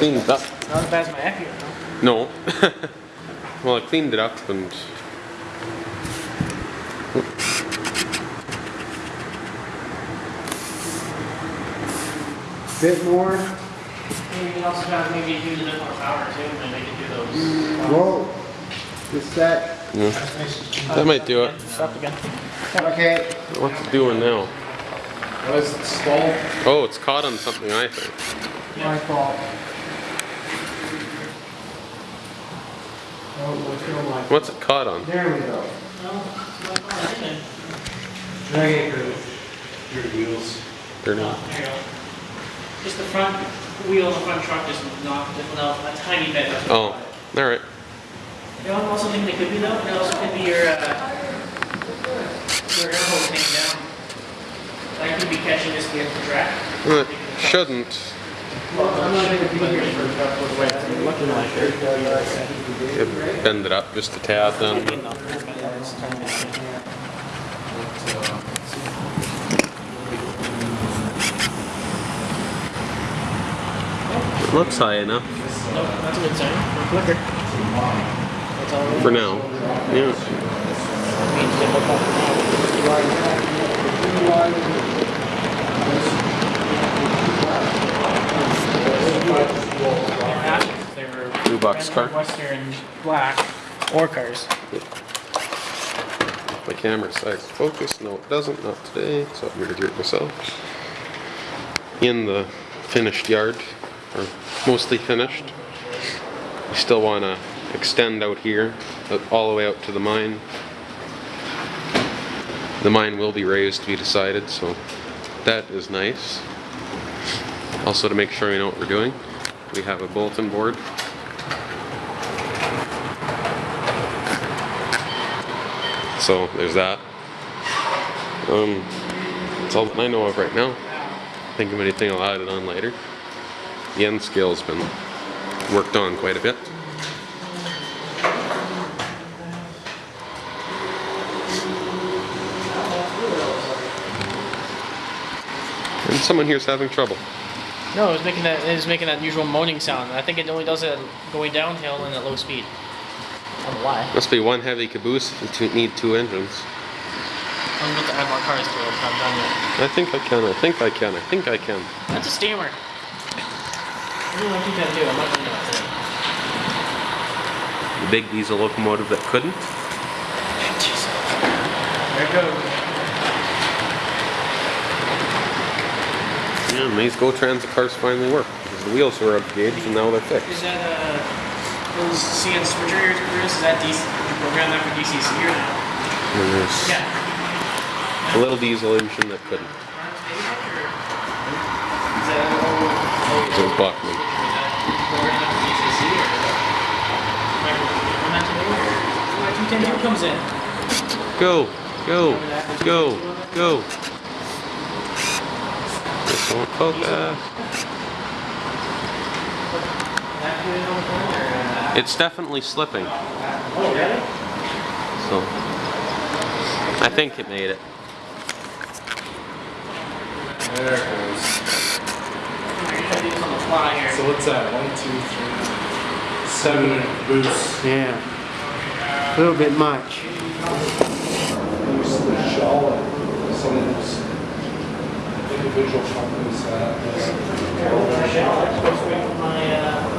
I cleaned it up. Not as bad as my Acura, no? No. well, I cleaned it up and. Bit more. Maybe also have maybe use a bit more power too, and they can do those. Uh, Whoa. Just that. Yeah. That might do it. Stop again. Okay. What's it doing now? Was it stalled? Oh, it's caught on something, I think. My fault. What's going on? What's it caught on? There we go. No, it's not far, it? Okay. Your wheels. Dirty. There you go. Just the front wheel of the front truck just knocked it out a tiny bit. Oh, why. alright. You know, what I also think they could be though, it also could be your, uh, your air hose hanging down. That could be catching this vehicle track. Well, It shouldn't. I'm not gonna be here for a couple of weeks. Looking like it. It bend it up just a tad then. It looks high enough that's a good sign. For now. Yeah. Means they look up now. They Western black or cars. My camera to focus. No, it doesn't. Not today. So I'm gonna do it myself. In the finished yard, or mostly finished. We still want to extend out here, uh, all the way out to the mine. The mine will be raised to be decided, so that is nice. Also, to make sure we know what we're doing, we have a bulletin board. So there's that. Um, that's all that I know of right now. Think of anything I'll add it on later. The N scale's been worked on quite a bit. And someone here's having trouble. No, it was making that it was making that usual moaning sound. I think it only does it going downhill and at low speed. I don't know why. Must be one heavy caboose and two, need two engines. I'm about to add more cars to it. I'm done yet. I think I can, I think I can, I think I can. That's a steamer. I really like you can do. I'm not done yet. today. The big diesel locomotive that couldn't. Jeez. There it goes. Yeah, and these Go Transit cars finally work. Because the wheels were up gauge and now they're Is fixed. CN switcher ears Chris? Is that DC? You program that for DCC or not? And there's Yeah. a little diesel engine that couldn't. Is that It was Bachmann. program that for DCC or? When that today or? When 210 comes in. Go, go, go, go. This won't focus. It's definitely slipping. Oh really? So I think it made it. There it goes. You're gonna do this on the fly here. So what's that? One, two, three, seven boosts. Yeah. A little bit much. Boost the shell and some of those individual companies have. My, uh,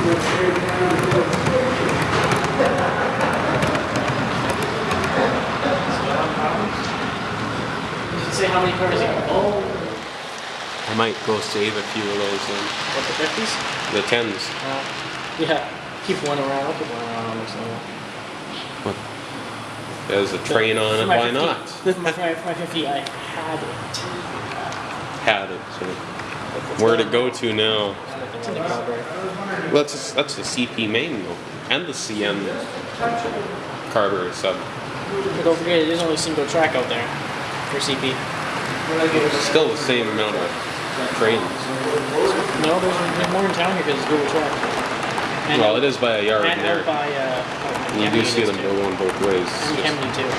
You should say how many cars you can pull. I might go save a few of those then. What, the fifties? The tens. Uh, yeah, keep one around, I'll keep one around almost What? There's a train on it, why not? This is my, my, my fifty, I had it. Had it, so. Where'd it go to now? It's in the Calgary. Well, that's, that's the CP main though, and the CN carburetor sub. But don't forget, there's only single track out there for CP. Still the same amount of trains. No, there's, there's more in town here because it's Google track. And Well, it is by a yard and there. by, uh, You do see them go on both ways. And Kemley too.